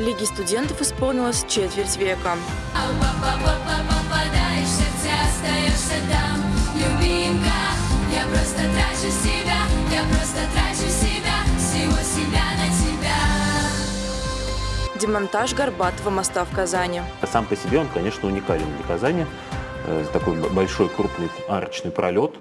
Лиги студентов исполнилось четверть века. Попадаешь в сердце, остаешься там, любимка. Я просто трачу себя, я просто трачу себя, всего себя на тебя. Демонтаж Горбатого моста в Казани. Сам по себе он, конечно, уникален для Казани. Э, Такой большой крупный арочный пролет.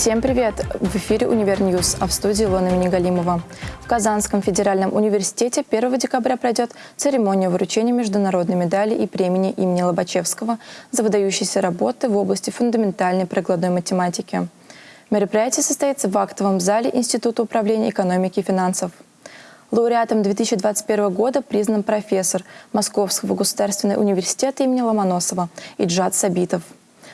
Всем привет! В эфире «Univer News», а в студии Илона Минигалимова. В Казанском федеральном университете 1 декабря пройдет церемония вручения международной медали и премии имени Лобачевского за выдающиеся работы в области фундаментальной прикладной математики. Мероприятие состоится в актовом зале Института управления экономики и финансов. Лауреатом 2021 года признан профессор Московского государственного университета имени Ломоносова Иджат Сабитов.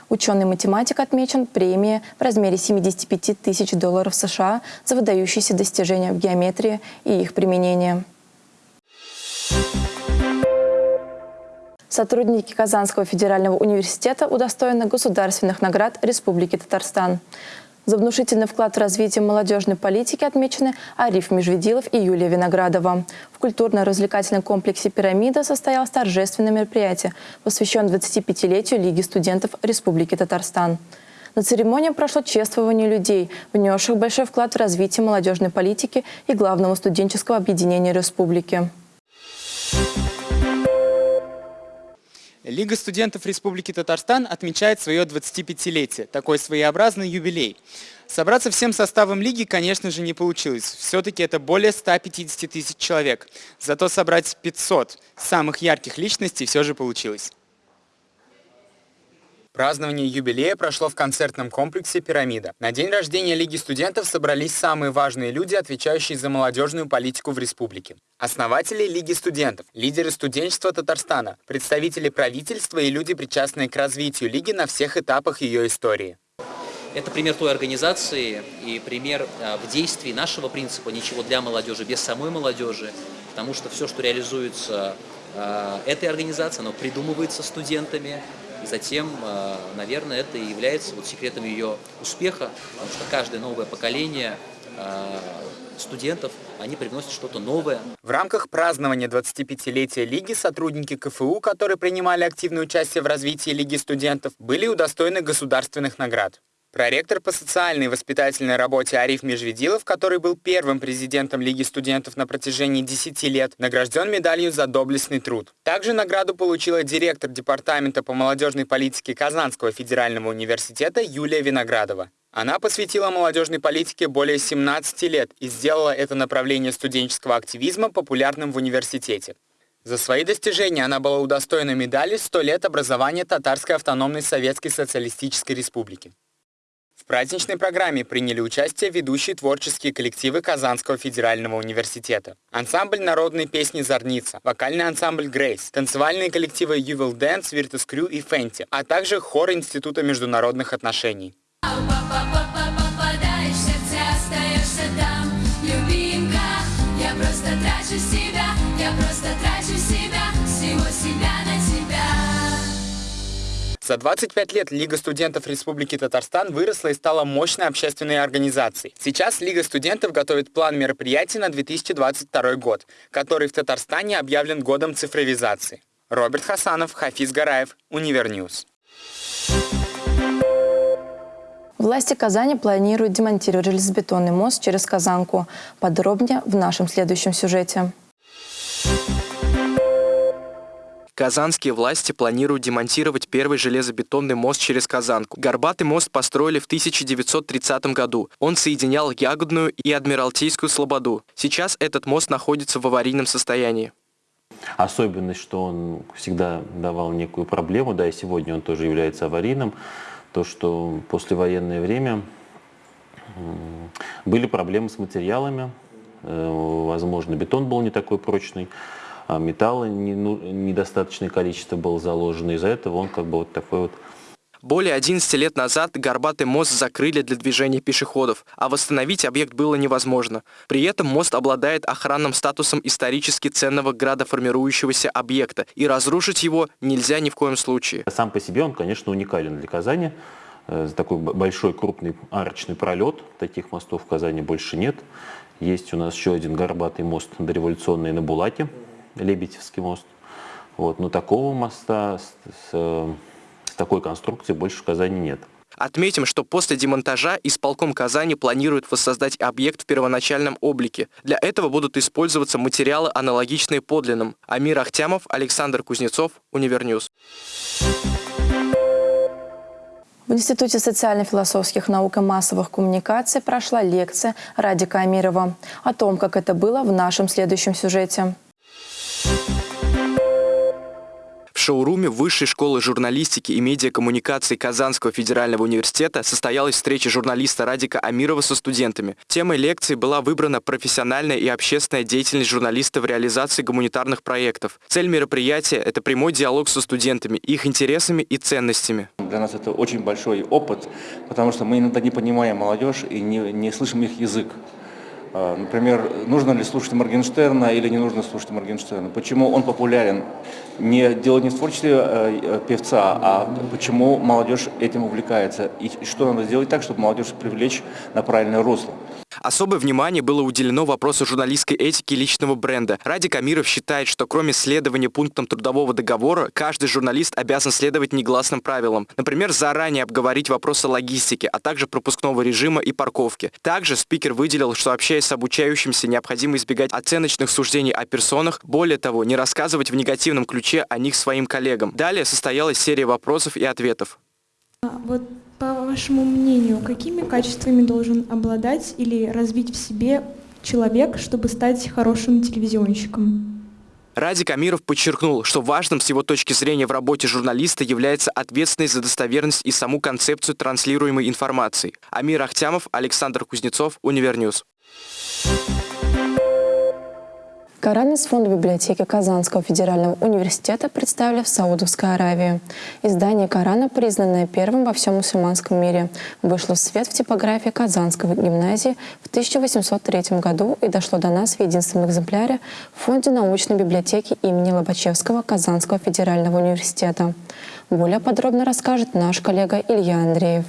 Ученый-математик отмечен премией в размере 75 тысяч долларов США за выдающиеся достижения в геометрии и их применение. Сотрудники Казанского федерального университета удостоены государственных наград Республики Татарстан. За внушительный вклад в развитие молодежной политики отмечены Ариф Межведилов и Юлия Виноградова. В культурно-развлекательном комплексе «Пирамида» состоялось торжественное мероприятие, посвященное 25-летию Лиги студентов Республики Татарстан. На церемонии прошло чествование людей, внесших большой вклад в развитие молодежной политики и главного студенческого объединения республики. Лига студентов Республики Татарстан отмечает свое 25-летие, такой своеобразный юбилей. Собраться всем составом лиги, конечно же, не получилось. Все-таки это более 150 тысяч человек. Зато собрать 500 самых ярких личностей все же получилось. Празднование юбилея прошло в концертном комплексе «Пирамида». На день рождения Лиги студентов собрались самые важные люди, отвечающие за молодежную политику в республике. Основатели Лиги студентов, лидеры студенчества Татарстана, представители правительства и люди, причастные к развитию Лиги на всех этапах ее истории. Это пример той организации и пример а, в действии нашего принципа «ничего для молодежи без самой молодежи», потому что все, что реализуется а, этой организацией, оно придумывается студентами, и затем, а, наверное, это и является вот секретом ее успеха, потому что каждое новое поколение а, студентов, они привносят что-то новое, В рамках празднования 25-летия Лиги сотрудники КФУ, которые принимали активное участие в развитии Лиги студентов, были удостоены государственных наград. Проректор по социальной и воспитательной работе Ариф Межведилов, который был первым президентом Лиги студентов на протяжении 10 лет, награжден медалью за доблестный труд. Также награду получила директор Департамента по молодежной политике Казанского федерального университета Юлия Виноградова. Она посвятила молодежной политике более 17 лет и сделала это направление студенческого активизма популярным в университете. За свои достижения она была удостоена медали «100 лет образования Татарской автономной Советской Социалистической Республики». В праздничной программе приняли участие ведущие творческие коллективы Казанского федерального университета. Ансамбль народной песни «Зорница», вокальный ансамбль «Грейс», танцевальные коллективы «You Will Dance», «Virtus Crew» и «Фенти», а также хор Института международных отношений. Я просто трачу себя, я просто трачу себя, всего себя. За 25 лет Лига студентов Республики Татарстан выросла и стала мощной общественной организацией. Сейчас Лига студентов готовит план мероприятий на 2022 год, который в Татарстане объявлен годом цифровизации. Роберт Хасанов, Хафиз Гараев, Univer News. Власти Казани планируют демонтировать железобетонный мост через Казанку. Подробнее в нашем следующем сюжете. Казанские власти планируют демонтировать первый железобетонный мост через Казанку. Горбатый мост построили в 1930 году. Он соединял Ягодную и Адмиралтейскую Слободу. Сейчас этот мост находится в аварийном состоянии. Особенность, что он всегда давал некую проблему, да, и сегодня он тоже является аварийным, то, что послевоенное время были проблемы с материалами, э, возможно, бетон был не такой прочный, а металла не- ну, недостаточное количество было заложено, из-за этого он как бы вот такой вот Более 11 лет назад Горбатый мост закрыли для движения пешеходов, а восстановить объект было невозможно. При этом мост обладает охранным статусом исторически ценного градоформирующегося объекта, и разрушить его нельзя ни в коем случае. Сам по себе он, конечно, уникален для Казани. э, такой большой крупный арочный пролет. Таких мостов в Казани больше нет. Есть у нас еще один горбатый мост дореволюционный на Булате, Лебедевский мост. Вот, но такого моста с, с, э, с такой конструкцией больше в Казани нет. Отметим, что после демонтажа исполком Казани планирует воссоздать объект в первоначальном облике. Для этого будут использоваться материалы, аналогичные подлинным. Амир Ахтямов, Александр Кузнецов, Univer News. В Институте социально-философских наук и массовых коммуникаций прошла лекция Радика Амирова. О том, как это было, в нашем следующем сюжете. Шоуруме Высшей школы журналистики и медиакоммуникации Казанского федерального университета состоялась встреча журналиста Радика Амирова со студентами. Темой лекции была выбрана профессиональная и общественная деятельность журналиста в реализации гуманитарных проектов. Цель мероприятия – это прямой диалог со студентами, их интересами и ценностями. Для нас это очень большой опыт, потому что мы иногда не понимаем молодежь и не, не слышим их язык. А, Например, нужно ли слушать Моргенштерна или не нужно слушать Моргенштерна? Почему он популярен? Не дело не в творчестве э, э, певца, а почему молодежь этим увлекается? И и что надо сделать так, чтобы молодежь привлечь на правильное русло? Особое внимание было уделено вопросу журналистской этики личного бренда. Радик Амиров считает, что кроме следования пунктам трудового договора, каждый журналист обязан следовать негласным правилам. Например, заранее обговорить вопросы логистики, а также пропускного режима и парковки. Также спикер выделил, что общаясь с обучающимся, необходимо избегать оценочных суждений о персонах, более того, не рассказывать в негативном ключе о них своим коллегам. Далее состоялась серия вопросов и ответов. А Вот по вашему мнению, какими качествами должен обладать или развить в себе человек, чтобы стать хорошим телевизионщиком? Радик Амиров подчеркнул, что важным с его точки зрения в работе журналиста является ответственность за достоверность и саму концепцию транслируемой информации. Амир Ахтямов, Александр Кузнецов, Univer News. Коран из фонда библиотеки Казанского федерального университета представили в Саудовской Аравии. Издание Корана, признанное первым во всем мусульманском мире, вышло в свет в типографии Казанской гимназии в 1803 году и дошло до нас в единственном экземпляре в фонде научной библиотеки имени Лобачевского Казанского федерального университета. Более подробно расскажет наш коллега Илья Андреев.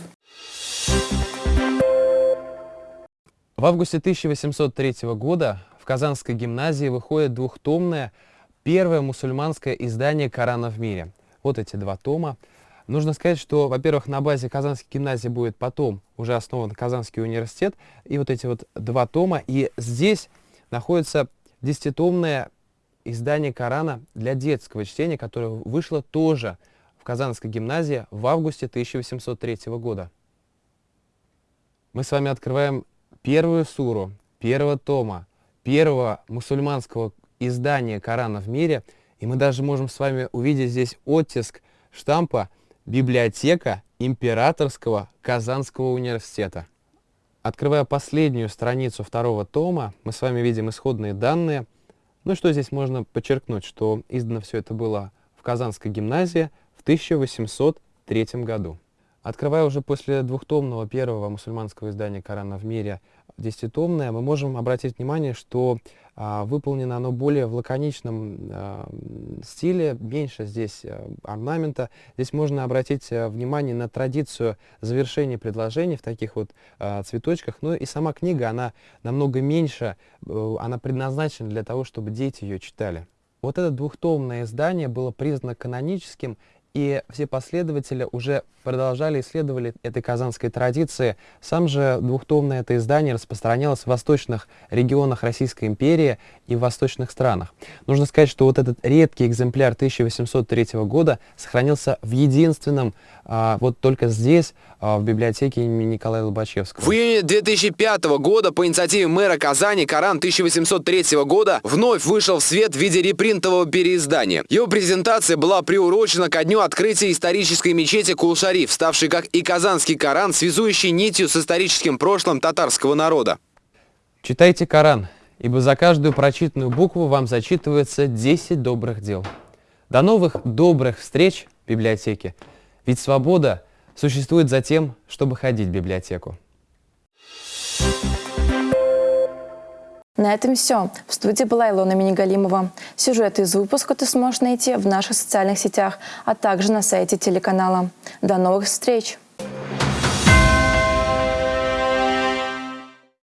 В августе 1803 года в Казанской гимназии выходит двухтомное первое мусульманское издание Корана в мире. Вот эти два тома. Нужно сказать, что, во-первых, на базе Казанской гимназии будет потом уже основан Казанский университет, и вот эти вот два тома. И здесь находится десятитомное издание Корана для детского чтения, которое вышло тоже в Казанской гимназии в августе 1803 года. Мы с вами открываем первую суру первого тома, первого мусульманского издания Корана в мире, и мы даже можем с вами увидеть здесь оттиск штампа «Библиотека Императорского Казанского университета». Открывая последнюю страницу второго тома, мы с вами видим исходные данные. Ну что здесь можно подчеркнуть, что издано все это было в Казанской гимназии в 1803 году. Открывая уже после двухтомного первого мусульманского издания Корана в мире десятитомное, мы можем обратить внимание, что а, выполнено оно более в лаконичном а, стиле, меньше здесь а, орнамента. Здесь можно обратить а, внимание на традицию завершения предложений в таких вот а, цветочках. Ну и сама книга, она намного меньше, э, она предназначена для того, чтобы дети ее читали. Вот это двухтомное издание было признано каноническим и все последователи уже продолжали исследовали этой казанской традиции. Сам же двухтомное это издание распространялось в восточных регионах Российской империи и в восточных странах. Нужно сказать, что вот этот редкий экземпляр 1803 года сохранился в единственном, а, вот только здесь, а, в библиотеке имени Николая Лобачевского. В июне 2005 года по инициативе мэра Казани Коран 1803 года вновь вышел в свет в виде репринтового переиздания. Его презентация была приурочена ко дню открытия исторической мечети Кул-Шариф, ставшей как и казанский Коран, связующей нитью с историческим прошлым татарского народа. Читайте Коран, ибо за каждую прочитанную букву вам зачитывается 10 добрых дел. До новых добрых встреч в библиотеке. Ведь свобода существует за тем, чтобы ходить в библиотеку. На этом все. В студии была Илона Минигалимова. Сюжеты из выпуска ты сможешь найти в наших социальных сетях, а также на сайте телеканала. До новых встреч!